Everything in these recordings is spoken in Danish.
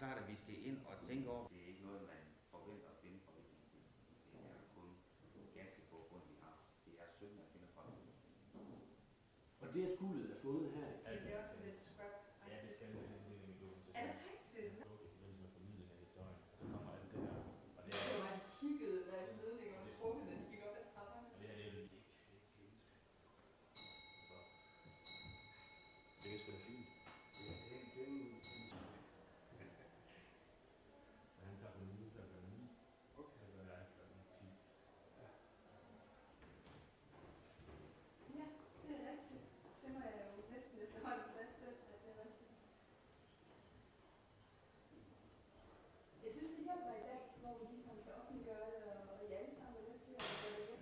klart, at vi skal ind og tænke over, det er ikke noget, man forventer at finde fra. Det er kun ganske få fund, vi har. Det er synd, at finde fra Og det at guldet er fundet her, Det er også lidt scrap. ja, det skal jo have en del i dokumentation. Er det rigtigt? i forbindelse med formidling af historien, og så kommer alt det her. Og det Så er, man kiggede, hvad ledningerne var trukket, da de gik op ad trapperne. og det her det er jo ikke, ikke, ikke. Det er sgu da fint. Så han tager på nu, der gør 9, så gør jeg klokken 10. Ja, det er rigtigt. Det må jeg jo næsten efterhånden vant til, at det er rigtigt. Jeg synes, det hjælper i dag, hvor vi ligesom kan offentliggøre det, og I alle sammen er med til at gøre det igen.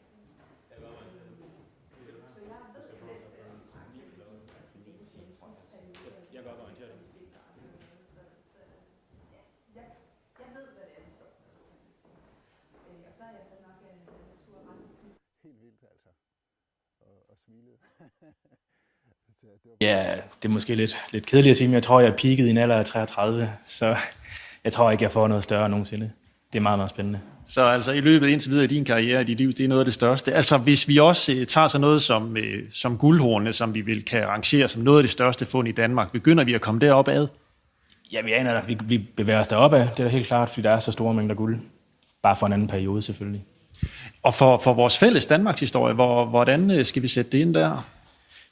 Jeg gør mig til. Så jeg ved det bedste. Jeg gør mig orienteret. Ja, jeg ved, hvad det er, vi står med, kan man sige. Øh, Og så er jeg så nok en natur ret helt vildt altså. Og, og smilede. så det var Ja, det er måske lidt, lidt kedeligt at sige, men jeg tror, jeg er peaked i en alder af 33, så jeg tror ikke, jeg får noget større nogensinde. Det er meget, meget spændende. Så altså i løbet indtil videre i din karriere, i dit liv, det er noget af det største. Altså hvis vi også øh, tager så noget som, øh, som guldhornene, som vi vil kan rangere som noget af det største fund i Danmark, begynder vi at komme derop ad? Ja, vi aner, at vi, vi bevæger os deroppe af, det er da helt klart, fordi der er så store mængder guld. Bare for en anden periode selvfølgelig. Og for, for vores fælles Danmarks historie, hvor, hvordan øh, skal vi sætte det ind der?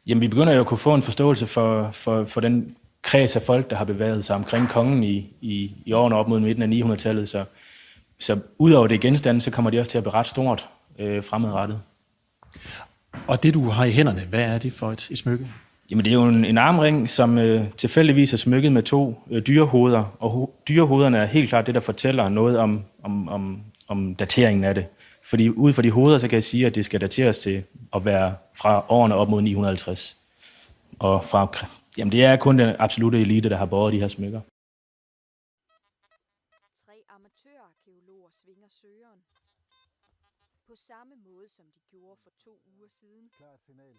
Jamen, vi begynder jo at kunne få en forståelse for, for, for den kreds af folk, der har bevæget sig omkring kongen i, i, i årene op mod midten af 900-tallet. Så, så udover det genstande, så kommer de også til at berette stort øh, fremadrettet. Og det du har i hænderne, hvad er det for et, et smykke? Jamen, det er jo en, en armring, som øh, tilfældigvis er smykket med to øh, dyrehoveder, og ho- dyrehoderne er helt klart det, der fortæller noget om, om, om, om dateringen af det. Fordi ud fra de hoveder, så kan jeg sige, at det skal dateres til at være fra årene op mod 950. Og fra, jamen, det er kun den absolute elite, der har båret de her smykker. Tre amatørarkeologer svinger søgeren. På samme måde som de gjorde for to uger siden. klart signal.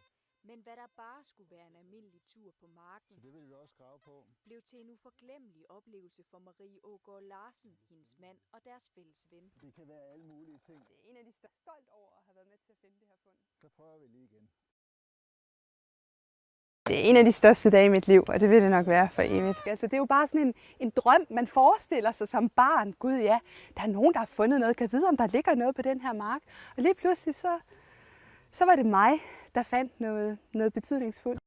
Men hvad der bare skulle være en almindelig tur på marken, Så det vil vi også grave på. blev til en uforglemmelig oplevelse for Marie Ågaard Larsen, hendes mand og deres fælles ven. Det kan være alle mulige ting. Det er en af de største stolt over at have været med til at finde det her fund. Så prøver vi lige igen. Det er en af de største dage i mit liv, og det vil det nok være for evigt. Altså, det er jo bare sådan en, en drøm, man forestiller sig som barn. Gud ja, der er nogen, der har fundet noget. Kan vide, om der ligger noget på den her mark. Og lige pludselig så, så var det mig, der fandt noget, noget betydningsfuldt.